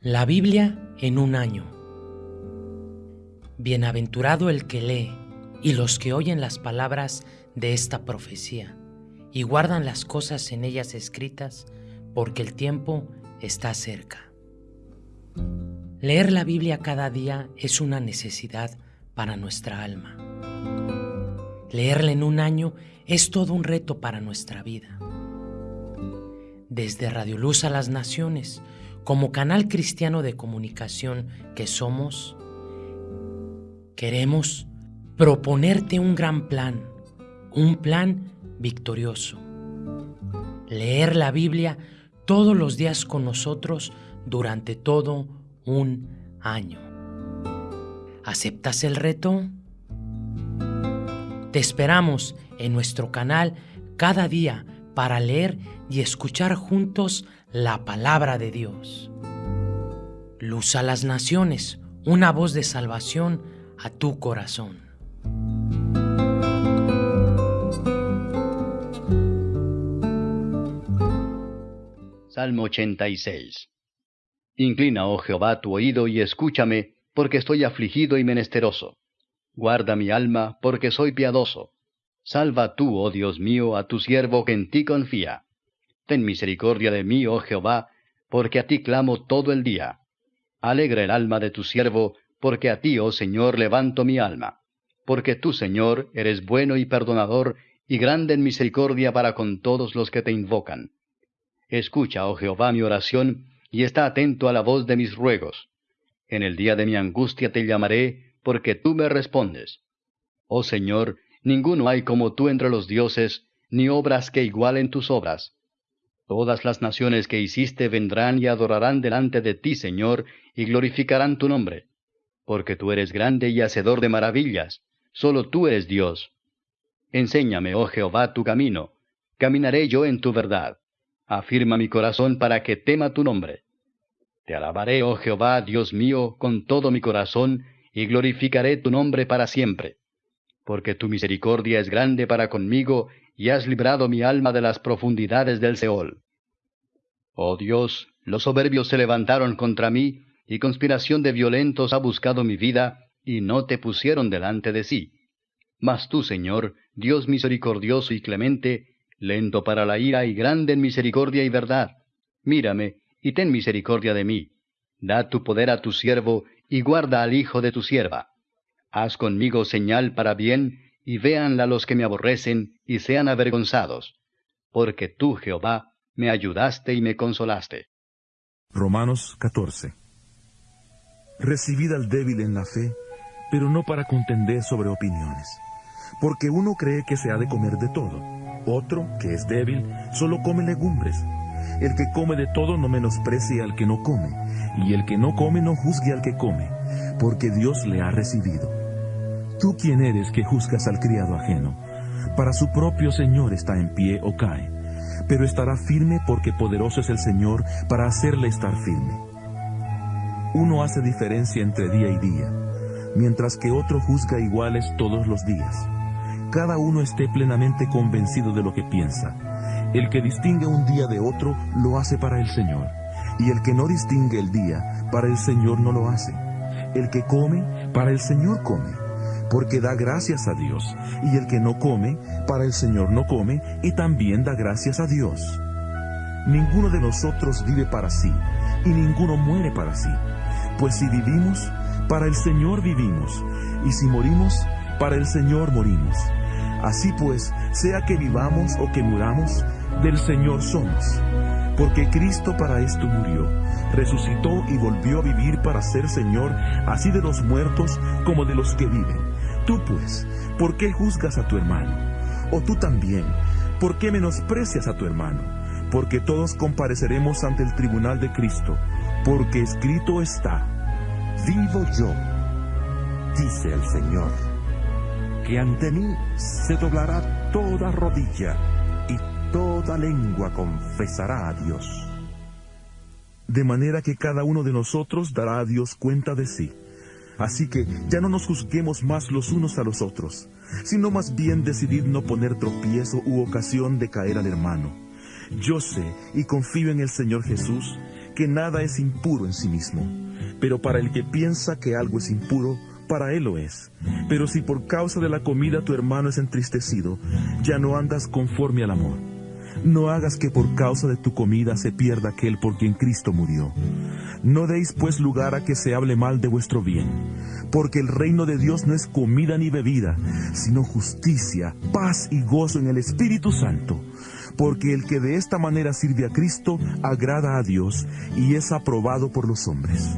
La Biblia en un año. Bienaventurado el que lee y los que oyen las palabras de esta profecía y guardan las cosas en ellas escritas, porque el tiempo está cerca. Leer la Biblia cada día es una necesidad para nuestra alma. Leerla en un año es todo un reto para nuestra vida. Desde Radio Luz a las Naciones, como canal cristiano de comunicación que somos, queremos proponerte un gran plan, un plan victorioso. Leer la Biblia todos los días con nosotros durante todo un año. ¿Aceptas el reto? Te esperamos en nuestro canal cada día para leer y escuchar juntos la palabra de Dios. Luz a las naciones, una voz de salvación a tu corazón. Salmo 86 Inclina, oh Jehová, tu oído y escúchame, porque estoy afligido y menesteroso. Guarda mi alma, porque soy piadoso. Salva tú, oh Dios mío, a tu siervo que en ti confía. Ten misericordia de mí, oh Jehová, porque a ti clamo todo el día. Alegra el alma de tu siervo, porque a ti, oh Señor, levanto mi alma. Porque tú, Señor, eres bueno y perdonador, y grande en misericordia para con todos los que te invocan. Escucha, oh Jehová, mi oración, y está atento a la voz de mis ruegos. En el día de mi angustia te llamaré, porque tú me respondes. Oh Señor, ninguno hay como tú entre los dioses, ni obras que igualen tus obras. Todas las naciones que hiciste vendrán y adorarán delante de ti, Señor, y glorificarán tu nombre. Porque tú eres grande y hacedor de maravillas, solo tú eres Dios. Enséñame, oh Jehová, tu camino, caminaré yo en tu verdad. Afirma mi corazón para que tema tu nombre. Te alabaré, oh Jehová, Dios mío, con todo mi corazón, y glorificaré tu nombre para siempre. Porque tu misericordia es grande para conmigo, y has librado mi alma de las profundidades del Seol. Oh Dios, los soberbios se levantaron contra mí, y conspiración de violentos ha buscado mi vida, y no te pusieron delante de sí. Mas tú, Señor, Dios misericordioso y clemente, lento para la ira y grande en misericordia y verdad, mírame, y ten misericordia de mí. Da tu poder a tu siervo, y guarda al hijo de tu sierva. Haz conmigo señal para bien, y véanla los que me aborrecen, y sean avergonzados. Porque tú, Jehová, me ayudaste y me consolaste. Romanos 14 Recibid al débil en la fe, pero no para contender sobre opiniones. Porque uno cree que se ha de comer de todo, otro, que es débil, solo come legumbres. El que come de todo no menosprecie al que no come, y el que no come no juzgue al que come, porque Dios le ha recibido. ¿Tú quién eres que juzgas al criado ajeno? Para su propio Señor está en pie o cae, pero estará firme porque poderoso es el Señor para hacerle estar firme. Uno hace diferencia entre día y día, mientras que otro juzga iguales todos los días. Cada uno esté plenamente convencido de lo que piensa. El que distingue un día de otro lo hace para el Señor, y el que no distingue el día, para el Señor no lo hace. El que come, para el Señor come porque da gracias a Dios, y el que no come, para el Señor no come, y también da gracias a Dios. Ninguno de nosotros vive para sí, y ninguno muere para sí, pues si vivimos, para el Señor vivimos, y si morimos, para el Señor morimos. Así pues, sea que vivamos o que muramos, del Señor somos. Porque Cristo para esto murió, resucitó y volvió a vivir para ser Señor, así de los muertos como de los que viven Tú pues, ¿por qué juzgas a tu hermano? O tú también, ¿por qué menosprecias a tu hermano? Porque todos compareceremos ante el tribunal de Cristo, porque escrito está, vivo yo, dice el Señor, que ante mí se doblará toda rodilla toda lengua confesará a Dios. De manera que cada uno de nosotros dará a Dios cuenta de sí. Así que ya no nos juzguemos más los unos a los otros, sino más bien decidid no poner tropiezo u ocasión de caer al hermano. Yo sé y confío en el Señor Jesús, porque nada es impuro en sí mismo, pero para el que piensa que algo es impuro, para él lo es. Pero si por causa de la comida tu hermano es entristecido, ya no andas conforme al amor. No hagas que por causa de tu comida se pierda aquel por quien Cristo murió. No deis pues lugar a que se hable mal de vuestro bien, porque el reino de Dios no es comida ni bebida, sino justicia, paz y gozo en el Espíritu Santo. Porque el que de esta manera sirve a Cristo agrada a Dios y es aprobado por los hombres.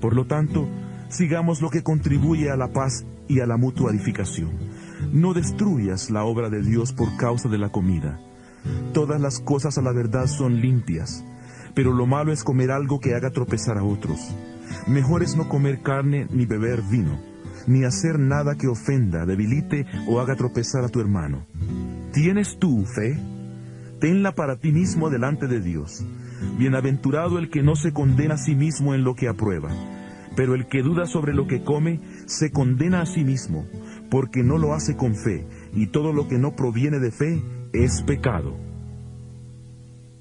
Por lo tanto, sigamos lo que contribuye a la paz y a la mutua edificación. No destruyas la obra de Dios por causa de la comida Todas las cosas a la verdad son limpias, pero lo malo es comer algo que haga tropezar a otros. Mejor es no comer carne ni beber vino, ni hacer nada que ofenda, debilite o haga tropezar a tu hermano. ¿Tienes tú fe? Tenla para ti mismo delante de Dios. Bienaventurado el que no se condena a sí mismo en lo que aprueba, pero el que duda sobre lo que come, se condena a sí mismo, porque no lo hace con fe, y todo lo que no proviene de fe es pecado.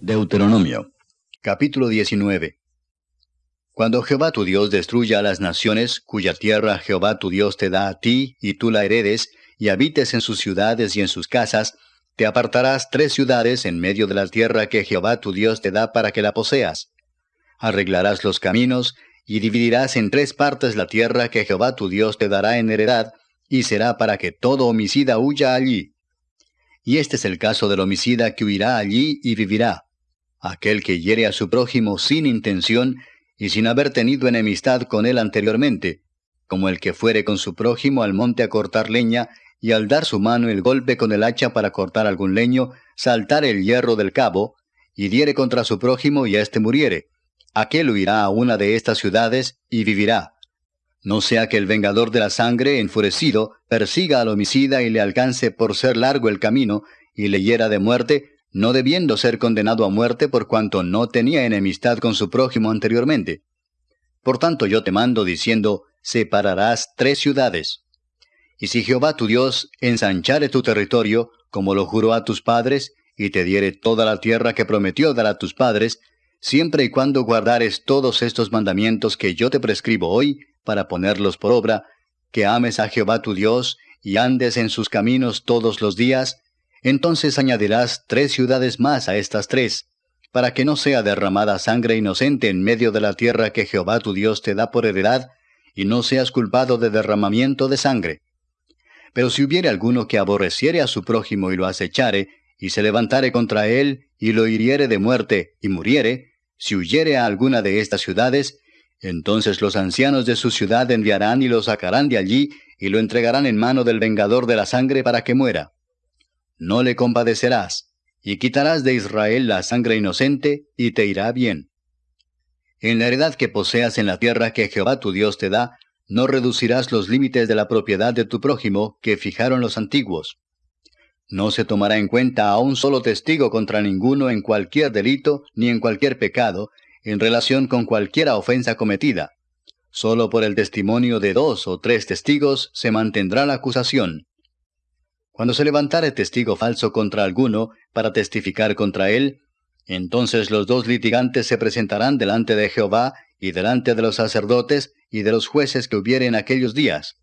Deuteronomio, capítulo 19. Cuando Jehová tu Dios destruya a las naciones, cuya tierra Jehová tu Dios te da a ti, y tú la heredes, y habites en sus ciudades y en sus casas, te apartarás tres ciudades en medio de la tierra que Jehová tu Dios te da para que la poseas. Arreglarás los caminos, y dividirás en tres partes la tierra que Jehová tu Dios te dará en heredad, y será para que todo homicida huya allí. Y este es el caso del homicida que huirá allí y vivirá. Aquel que hiere a su prójimo sin intención y sin haber tenido enemistad con él anteriormente, como el que fuere con su prójimo al monte a cortar leña, y al dar su mano el golpe con el hacha para cortar algún leño, saltar el hierro del cabo, y diere contra su prójimo y éste muriere. Aquel huirá a una de estas ciudades y vivirá. No sea que el vengador de la sangre, enfurecido, persiga al homicida y le alcance por ser largo el camino, y le hiera de muerte, no debiendo ser condenado a muerte por cuanto no tenía enemistad con su prójimo anteriormente. Por tanto yo te mando diciendo, separarás tres ciudades. Y si Jehová tu Dios ensanchare tu territorio, como lo juró a tus padres, y te diere toda la tierra que prometió dar a tus padres, siempre y cuando guardares todos estos mandamientos que yo te prescribo hoy, para ponerlos por obra, que ames a Jehová tu Dios y andes en sus caminos todos los días, entonces añadirás tres ciudades más a estas tres, para que no sea derramada sangre inocente en medio de la tierra que Jehová tu Dios te da por heredad, y no seas culpado de derramamiento de sangre. Pero si hubiere alguno que aborreciere a su prójimo y lo acechare, y se levantare contra él, y lo hiriere de muerte, y muriere, si huyere a alguna de estas ciudades, entonces los ancianos de su ciudad enviarán y lo sacarán de allí y lo entregarán en mano del vengador de la sangre para que muera. No le compadecerás, y quitarás de Israel la sangre inocente, y te irá bien. En la heredad que poseas en la tierra que Jehová tu Dios te da, no reducirás los límites de la propiedad de tu prójimo que fijaron los antiguos. No se tomará en cuenta a un solo testigo contra ninguno en cualquier delito ni en cualquier pecado, en relación con cualquiera ofensa cometida. Solo por el testimonio de dos o tres testigos se mantendrá la acusación. Cuando se levantare testigo falso contra alguno para testificar contra él, entonces los dos litigantes se presentarán delante de Jehová y delante de los sacerdotes y de los jueces que hubiere en aquellos días.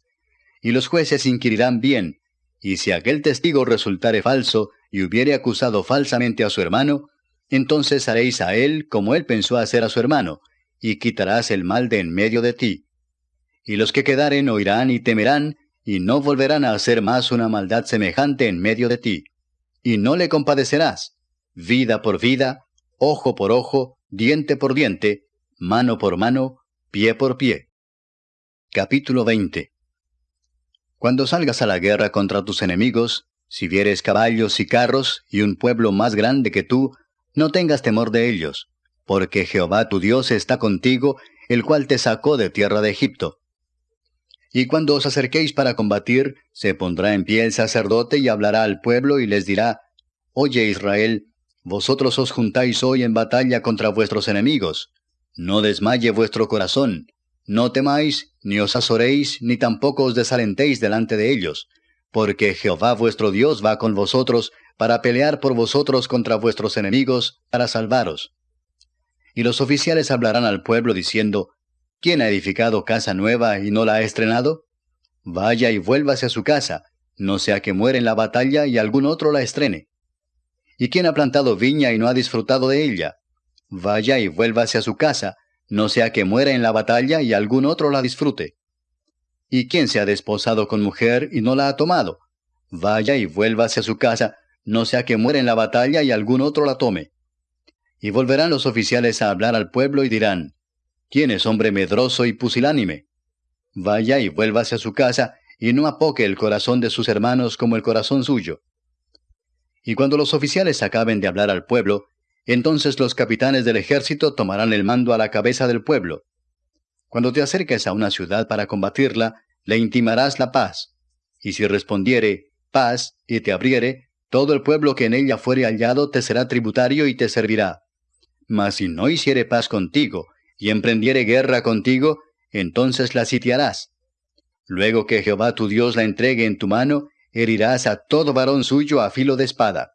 Y los jueces inquirirán bien, y si aquel testigo resultare falso y hubiere acusado falsamente a su hermano, entonces haréis a él como él pensó hacer a su hermano, y quitarás el mal de en medio de ti. Y los que quedaren oirán y temerán, y no volverán a hacer más una maldad semejante en medio de ti. Y no le compadecerás, vida por vida, ojo por ojo, diente por diente, mano por mano, pie por pie. Capítulo 20 Cuando salgas a la guerra contra tus enemigos, si vieres caballos y carros y un pueblo más grande que tú, no tengas temor de ellos, porque Jehová tu Dios está contigo, el cual te sacó de tierra de Egipto. Y cuando os acerquéis para combatir, se pondrá en pie el sacerdote y hablará al pueblo y les dirá, Oye Israel, vosotros os juntáis hoy en batalla contra vuestros enemigos. No desmaye vuestro corazón, no temáis, ni os azoréis, ni tampoco os desalentéis delante de ellos, porque Jehová vuestro Dios va con vosotros para pelear por vosotros contra vuestros enemigos, para salvaros. Y los oficiales hablarán al pueblo diciendo, ¿quién ha edificado casa nueva y no la ha estrenado? Vaya y vuélvase a su casa, no sea que muera en la batalla y algún otro la estrene. ¿Y quién ha plantado viña y no ha disfrutado de ella? Vaya y vuélvase a su casa, no sea que muera en la batalla y algún otro la disfrute. ¿Y quién se ha desposado con mujer y no la ha tomado? Vaya y vuélvase a su casa, no sea que muera en la batalla y algún otro la tome. Y volverán los oficiales a hablar al pueblo y dirán, ¿quién es hombre medroso y pusilánime? Vaya y vuélvase a su casa, y no apoque el corazón de sus hermanos como el corazón suyo. Y cuando los oficiales acaben de hablar al pueblo, entonces los capitanes del ejército tomarán el mando a la cabeza del pueblo. Cuando te acerques a una ciudad para combatirla, le intimarás la paz. Y si respondiere, paz, y te abriere, todo el pueblo que en ella fuere hallado te será tributario y te servirá. Mas si no hiciere paz contigo, y emprendiere guerra contigo, entonces la sitiarás. Luego que Jehová tu Dios la entregue en tu mano, herirás a todo varón suyo a filo de espada.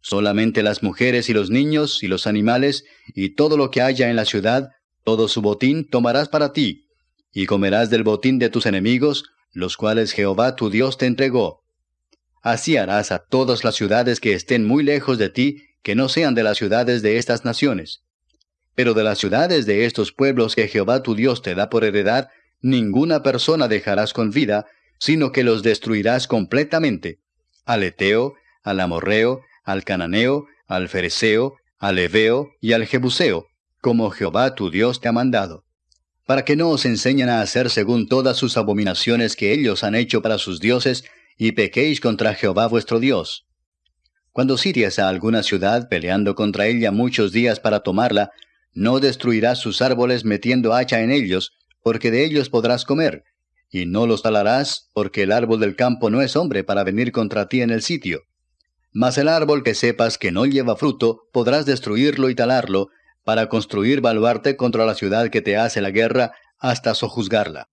Solamente las mujeres y los niños y los animales y todo lo que haya en la ciudad, todo su botín tomarás para ti, y comerás del botín de tus enemigos, los cuales Jehová tu Dios te entregó. Así harás a todas las ciudades que estén muy lejos de ti, que no sean de las ciudades de estas naciones. Pero de las ciudades de estos pueblos que Jehová tu Dios te da por heredad, ninguna persona dejarás con vida, sino que los destruirás completamente. Al Eteo, al Amorreo, al Cananeo, al Fereceo, al Eveo y al Jebuseo, como Jehová tu Dios te ha mandado, para que no os enseñen a hacer según todas sus abominaciones que ellos han hecho para sus dioses, y pequéis contra Jehová vuestro Dios. Cuando sitias a alguna ciudad peleando contra ella muchos días para tomarla, no destruirás sus árboles metiendo hacha en ellos, porque de ellos podrás comer, y no los talarás, porque el árbol del campo no es hombre para venir contra ti en el sitio. Mas el árbol que sepas que no lleva fruto, podrás destruirlo y talarlo, para construir baluarte contra la ciudad que te hace la guerra, hasta sojuzgarla.